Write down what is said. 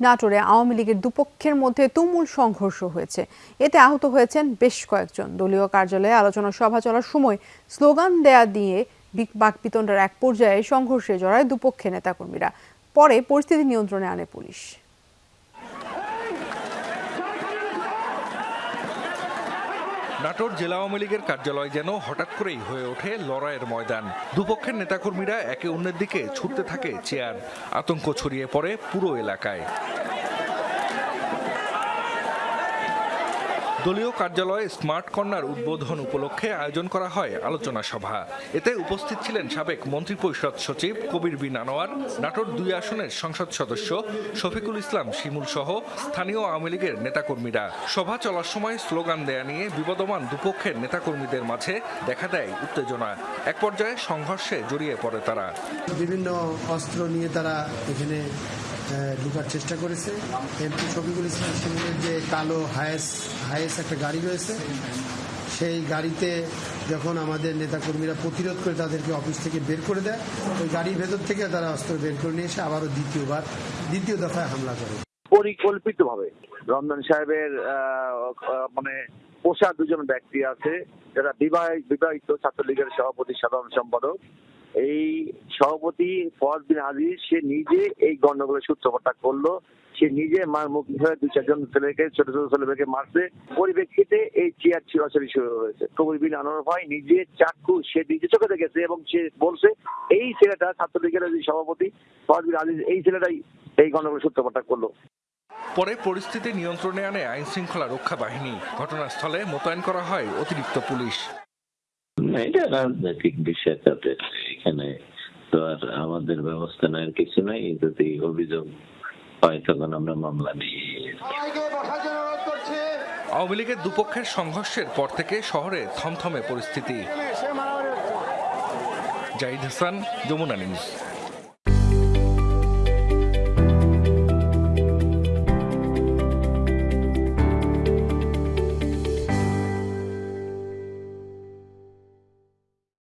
নাটোরে আওয়ামী লীগের দুপক্ষের মধ্যে তুমুল সংঘর্ষ হয়েছে। এতে আহত হয়েছেন বেশ কয়েকজন। দলীয় কার্যালয়ে আলোচনা সভা চলার সময় স্লোগান দেয়া দিয়ে বাকপিতণ্ডার এক পর্যায়ে সংঘর্ষে জড়ায় দুপক্ষের নেতাকর্মীরা। পরে পরিস্থিতি নিয়ন্ত্রণে আনে পুলিশ। নাটোর জেলা আওয়ামী লীগের কার্যালয় যেন হঠাৎ করেই হয়ে ওঠে লড়াইয়ের ময়দান। দুপক্ষের নেতাকর্মীরা একে অন্যের দিকে ছুটতে থাকে চেয়ার। আতঙ্ক ছড়িয়ে পড়ে পুরো এলাকায়। দলীয় কার্যালয়ে স্মার্ট কর্নার উদ্বোধন উপলক্ষে আয়োজন করা হয় আলোচনা সভা। এতে উপস্থিত ছিলেন সাবেক মন্ত্রিপরিষদ সচিব কবির বিন আনোয়ার, নাটোর দুই আসনের সংসদ সদস্য শফিকুল ইসলাম শিমুল সহ স্থানীয় আওয়ামী লীগের নেতাকর্মীরা। সভা চলার সময় স্লোগান দেয়া নিয়ে বিবদমান দুপক্ষের নেতাকর্মীদের মাঝে দেখা দেয় উত্তেজনা। এক পর্যায়ে সংঘর্ষে জড়িয়ে পড়ে তারা। বিভিন্ন অস্ত্র নিয়ে তারা এখানে ঢোকার চেষ্টা করেছে। এমপি শফিকুল ইসলাম শিমুলের যে কালো হায়েস হায়েস একটা গাড়ি রয়েছে। সেই গাড়িতে যখন আমাদের নেতাকর্মীরা প্রতিরোধ করে তাদেরকে অফিস থেকে বের করে দেয়, ওই গাড়ির ভেতর থেকে তারা অস্ত্র বের করে নিয়ে এসে আবারও দ্বিতীয়বার, দ্বিতীয় দফায় হামলা করে। পরিকল্পিতভাবে রমজান সাহেবের মানে পোষা দুজন ব্যক্তি আছে, যারা বিবাহিত ছাত্রলীগের সভাপতি, সাধারণ সম্পাদক। এই সভাপতি বিন আজিজ সে নিজে এই গন্ডগোলের সূত্রপাতটা করল। সে নিজে মার মুখ হয়ে দুই চারজন ছেলেকে ছোট ছোট ছেলেকে মারছে। পরিপ্রেক্ষিতে এই চেয়ার ছিঁড়াছড়ি শুরু হয়েছে। কবির বিন আনোয়ার ভাই নিজে চাক্ষু সে নিজে চোখে দেখেছে এবং সে বলছে এই ছেলেটা ছাত্রলীগের যে সভাপতি বিন আজিজ এই ছেলেটাই এই গন্ডগোলের সূত্রপাতটা করল। পরে পরিস্থিতি নিয়ন্ত্রণে আনে আইন শৃঙ্খলা রক্ষা বাহিনী। ঘটনাস্থলে মোতায়েন করা হয় অতিরিক্ত পুলিশ। এটা রাজনৈতিক বিষয় তাদের। এখানে তো আর আমাদের ব্যবস্থা নেওয়ার কিছু নাই যদি অভিযোগ হয় তখন আমরা মামলা নিয়ে আওয়ামী লীগের দুপক্ষের সংঘর্ষের পর থেকে শহরে থমথমে পরিস্থিতি। জাহিদ হাসান যমুনা নিউজ।